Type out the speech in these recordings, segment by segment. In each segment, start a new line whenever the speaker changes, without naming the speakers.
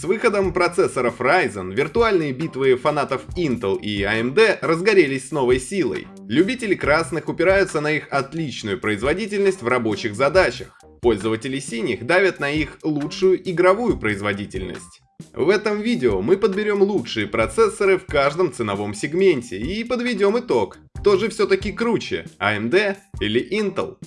С выходом процессоров Ryzen виртуальные битвы фанатов Intel и AMD разгорелись с новой силой. Любители красных упираются на их отличную производительность в рабочих задачах. Пользователи синих давят на их лучшую игровую производительность. В этом видео мы подберем лучшие процессоры в каждом ценовом сегменте и подведем итог, кто же все-таки круче, AMD или Intel.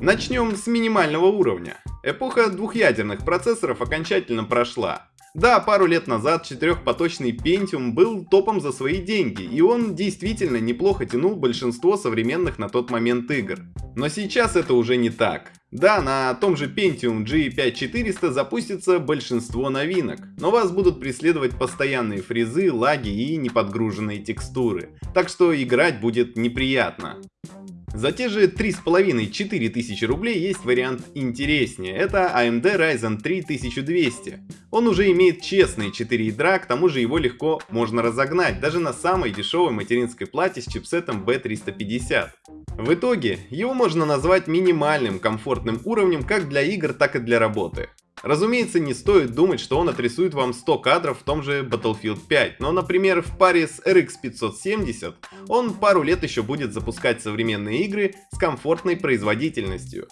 Начнем с минимального уровня. Эпоха двухъядерных процессоров окончательно прошла. Да, пару лет назад четырехпоточный Pentium был топом за свои деньги, и он действительно неплохо тянул большинство современных на тот момент игр. Но сейчас это уже не так. Да, на том же Pentium G5400 запустится большинство новинок, но вас будут преследовать постоянные фризы, лаги и неподгруженные текстуры, так что играть будет неприятно. За те же 3,5-4 тысячи рублей есть вариант интереснее, это AMD Ryzen 3 1200. Он уже имеет честные 4 ядра, к тому же его легко можно разогнать, даже на самой дешевой материнской плате с чипсетом B350. В итоге, его можно назвать минимальным комфортным уровнем как для игр, так и для работы. Разумеется, не стоит думать, что он отрисует вам 100 кадров в том же Battlefield 5, но, например, в паре с RX 570 он пару лет еще будет запускать современные игры с комфортной производительностью.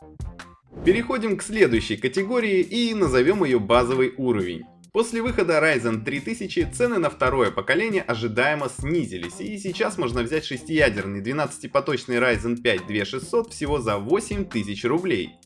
Переходим к следующей категории и назовем ее базовый уровень. После выхода Ryzen 3000 цены на второе поколение ожидаемо снизились, и сейчас можно взять шестиядерный 12-поточный Ryzen 5 2600 всего за 8000 рублей.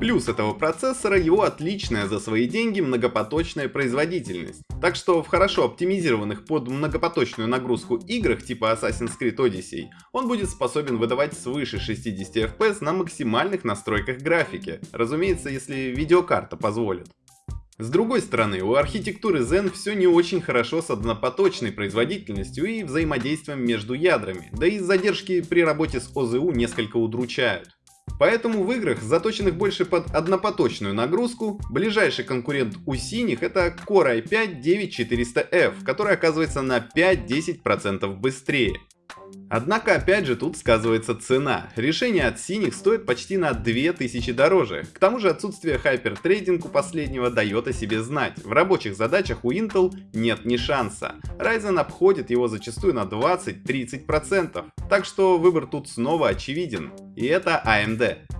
Плюс этого процессора его отличная за свои деньги многопоточная производительность. Так что в хорошо оптимизированных под многопоточную нагрузку играх типа Assassin's Creed Odyssey он будет способен выдавать свыше 60 FPS на максимальных настройках графики. Разумеется, если видеокарта позволит. С другой стороны, у архитектуры Zen все не очень хорошо с однопоточной производительностью и взаимодействием между ядрами, да и задержки при работе с ОЗУ несколько удручают. Поэтому в играх, заточенных больше под однопоточную нагрузку, ближайший конкурент у синих это Core i5-9400F, который оказывается на 5-10% быстрее. Однако опять же тут сказывается цена. Решение от синих стоит почти на 2000 дороже. К тому же отсутствие хайпертрейдинг у последнего дает о себе знать. В рабочих задачах у Intel нет ни шанса. Ryzen обходит его зачастую на 20-30%. Так что выбор тут снова очевиден. И это AMD.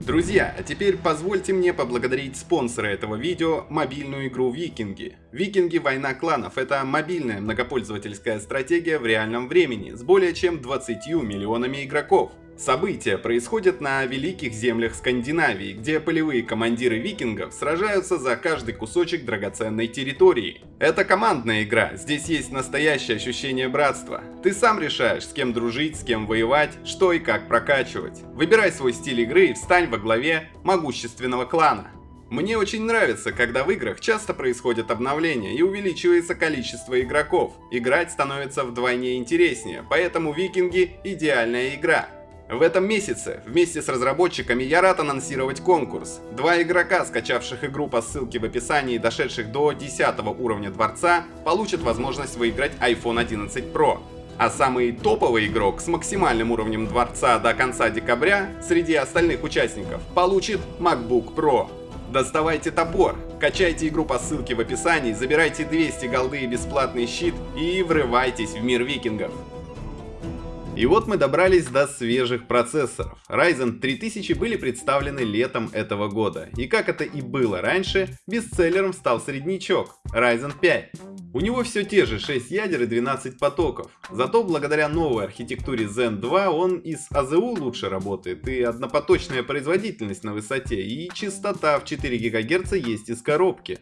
Друзья, а теперь позвольте мне поблагодарить спонсора этого видео, мобильную игру Викинги. Викинги Война кланов – это мобильная многопользовательская стратегия в реальном времени с более чем 20 миллионами игроков. События происходят на великих землях Скандинавии, где полевые командиры викингов сражаются за каждый кусочек драгоценной территории. Это командная игра, здесь есть настоящее ощущение братства. Ты сам решаешь, с кем дружить, с кем воевать, что и как прокачивать. Выбирай свой стиль игры и встань во главе могущественного клана. Мне очень нравится, когда в играх часто происходят обновления и увеличивается количество игроков. Играть становится вдвойне интереснее, поэтому Викинги – идеальная игра. В этом месяце вместе с разработчиками я рад анонсировать конкурс. Два игрока, скачавших игру по ссылке в описании и дошедших до 10 уровня дворца, получат возможность выиграть iPhone 11 Pro. А самый топовый игрок с максимальным уровнем дворца до конца декабря среди остальных участников получит MacBook Pro. Доставайте топор, качайте игру по ссылке в описании, забирайте 200 голды и бесплатный щит и врывайтесь в мир викингов. И вот мы добрались до свежих процессоров. Ryzen 3000 были представлены летом этого года. И как это и было раньше, бестселлером стал среднячок Ryzen 5. У него все те же 6 ядер и 12 потоков. Зато благодаря новой архитектуре Zen 2 он из АЗУ лучше работает, и однопоточная производительность на высоте, и частота в 4 ГГц есть из коробки.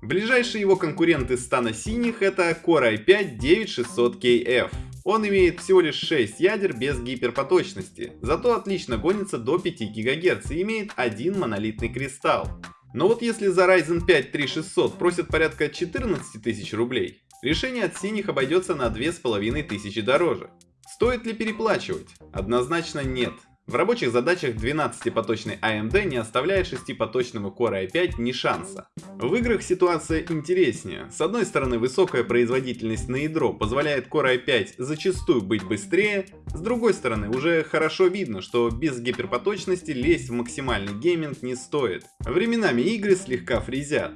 Ближайшие его конкуренты стана синих это Core i5-9600KF. Он имеет всего лишь 6 ядер без гиперпоточности, зато отлично гонится до 5 ГГц и имеет один монолитный кристалл. Но вот если за Ryzen 5 3600 просят порядка 14 тысяч рублей, решение от синих обойдется на 2500 дороже. Стоит ли переплачивать? Однозначно нет. В рабочих задачах 12-поточный AMD не оставляет 6-поточному Core i5 ни шанса. В играх ситуация интереснее. С одной стороны высокая производительность на ядро позволяет Core i5 зачастую быть быстрее, с другой стороны уже хорошо видно, что без гиперпоточности лезть в максимальный гейминг не стоит. Временами игры слегка фризят.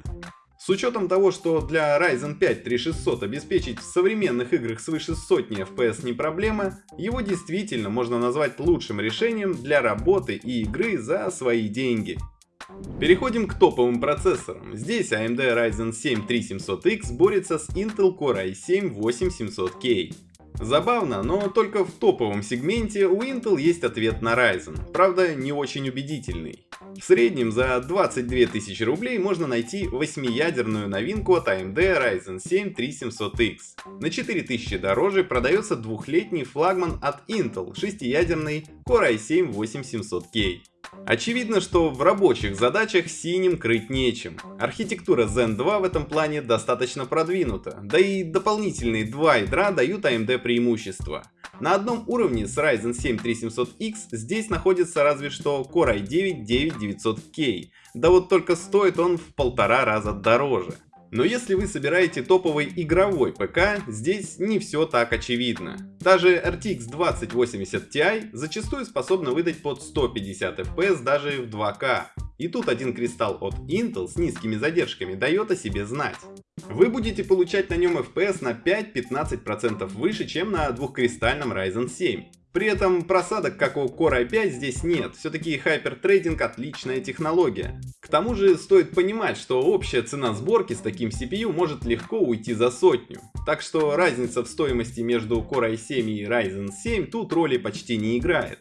С учетом того, что для Ryzen 5 3600 обеспечить в современных играх свыше сотни FPS не проблема, его действительно можно назвать лучшим решением для работы и игры за свои деньги. Переходим к топовым процессорам. Здесь AMD Ryzen 7 3700X борется с Intel Core i7 8700K. Забавно, но только в топовом сегменте у Intel есть ответ на Ryzen, правда не очень убедительный. В среднем за 22 тысячи рублей можно найти 8-ядерную новинку от AMD Ryzen 7 3700X. На 4000 дороже продается двухлетний флагман от Intel 6-ядерный Core i7 8700K. Очевидно, что в рабочих задачах синим крыть нечем. Архитектура Zen 2 в этом плане достаточно продвинута, да и дополнительные два ядра дают AMD преимущество. На одном уровне с Ryzen 7 3700X здесь находится разве что Core i9 9900K, да вот только стоит он в полтора раза дороже. Но если вы собираете топовый игровой ПК, здесь не все так очевидно. Даже RTX 2080 Ti зачастую способна выдать под 150 FPS даже в 2К. И тут один кристалл от Intel с низкими задержками дает о себе знать. Вы будете получать на нем FPS на 5-15% выше, чем на двухкристальном Ryzen 7. При этом просадок, как у Core i5, здесь нет, все-таки хайпертрейдинг отличная технология. К тому же стоит понимать, что общая цена сборки с таким CPU может легко уйти за сотню. Так что разница в стоимости между Core i7 и Ryzen 7 тут роли почти не играет.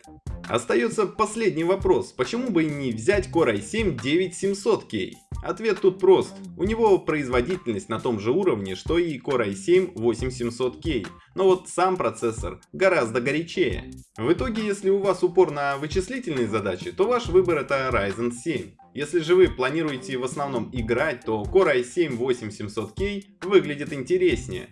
Остается последний вопрос, почему бы не взять Core i7 9700K? Ответ тут прост. У него производительность на том же уровне, что и Core i7 8700K, но вот сам процессор гораздо горячее. В итоге, если у вас упор на вычислительные задачи, то ваш выбор это Ryzen 7. Если же вы планируете в основном играть, то Core i7 8700K выглядит интереснее.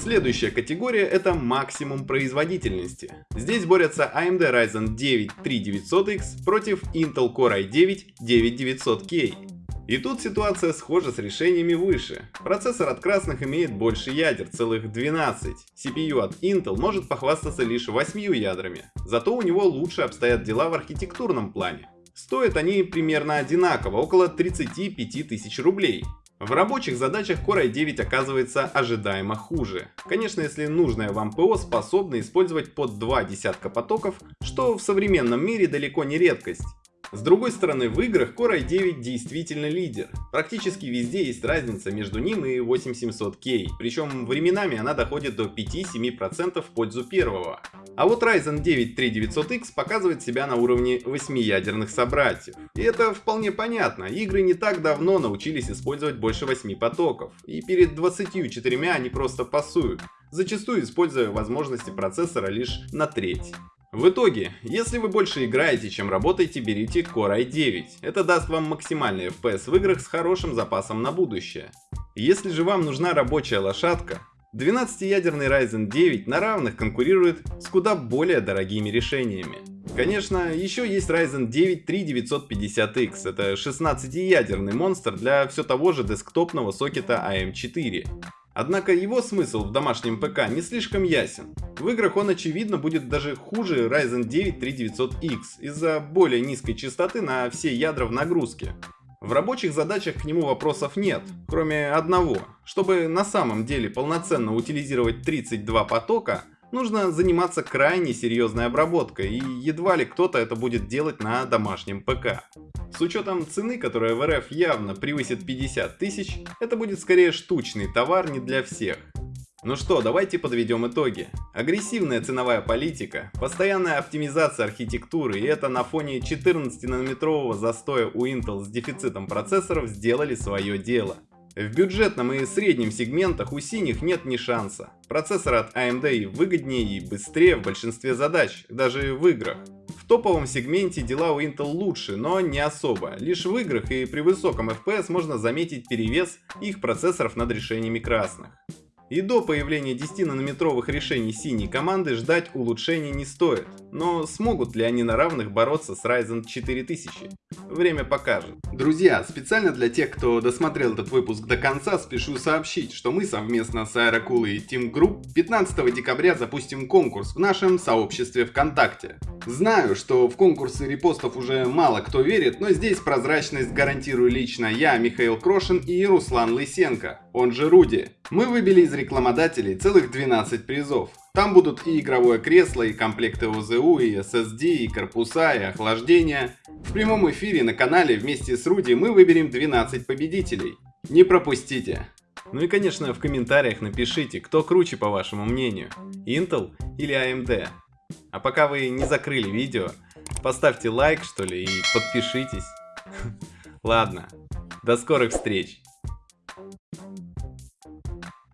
Следующая категория это максимум производительности. Здесь борются AMD Ryzen 9 3900X против Intel Core i9 9900K. И тут ситуация схожа с решениями выше. Процессор от красных имеет больше ядер, целых 12. CPU от Intel может похвастаться лишь 8 ядрами, зато у него лучше обстоят дела в архитектурном плане. Стоят они примерно одинаково, около 35 тысяч рублей. В рабочих задачах Core i9 оказывается ожидаемо хуже. Конечно, если нужное вам ПО способно использовать под два десятка потоков, что в современном мире далеко не редкость. С другой стороны, в играх Core i9 действительно лидер. Практически везде есть разница между ним и 8700K, причем временами она доходит до 5-7% в пользу первого. А вот Ryzen 9 3900X показывает себя на уровне 8-ядерных собратьев. И это вполне понятно, игры не так давно научились использовать больше 8 потоков, и перед 24 они просто пасуют зачастую используя возможности процессора лишь на треть. В итоге, если вы больше играете, чем работаете, берите Core i9. Это даст вам максимальный FPS в играх с хорошим запасом на будущее. Если же вам нужна рабочая лошадка, 12-ядерный Ryzen 9 на равных конкурирует с куда более дорогими решениями. Конечно, еще есть Ryzen 9 3950X, это 16-ядерный монстр для все того же десктопного сокета AM4. Однако его смысл в домашнем ПК не слишком ясен. В играх он очевидно будет даже хуже Ryzen 9 3900X из-за более низкой частоты на все ядра в нагрузке. В рабочих задачах к нему вопросов нет, кроме одного. Чтобы на самом деле полноценно утилизировать 32 потока, нужно заниматься крайне серьезной обработкой, и едва ли кто-то это будет делать на домашнем ПК. Учетом цены, которая в РФ явно превысит 50 тысяч, это будет скорее штучный товар не для всех. Ну что, давайте подведем итоги. Агрессивная ценовая политика, постоянная оптимизация архитектуры и это на фоне 14-нанометрового застоя у Intel с дефицитом процессоров сделали свое дело. В бюджетном и среднем сегментах у синих нет ни шанса. Процессор от AMD выгоднее и быстрее в большинстве задач, даже в играх. Топовом сегменте дела у Intel лучше, но не особо. Лишь в играх и при высоком FPS можно заметить перевес их процессоров над решениями красных. И до появления 10-нанометровых решений синей команды ждать улучшений не стоит. Но смогут ли они на равных бороться с Ryzen 4000? Время покажет. Друзья, специально для тех, кто досмотрел этот выпуск до конца, спешу сообщить, что мы совместно с Aerocool и Team Group 15 декабря запустим конкурс в нашем сообществе ВКонтакте. Знаю, что в конкурсы репостов уже мало кто верит, но здесь прозрачность гарантирую лично я, Михаил Крошин и Руслан Лысенко, он же Руди. Мы выбили из рекламодателей целых 12 призов. Там будут и игровое кресло, и комплекты ОЗУ, и SSD, и корпуса, и охлаждение. В прямом эфире на канале вместе с Руди мы выберем 12 победителей. Не пропустите! Ну и конечно в комментариях напишите, кто круче по вашему мнению, Intel или AMD. А пока вы не закрыли видео, поставьте лайк что ли и подпишитесь. Ладно, до скорых встреч!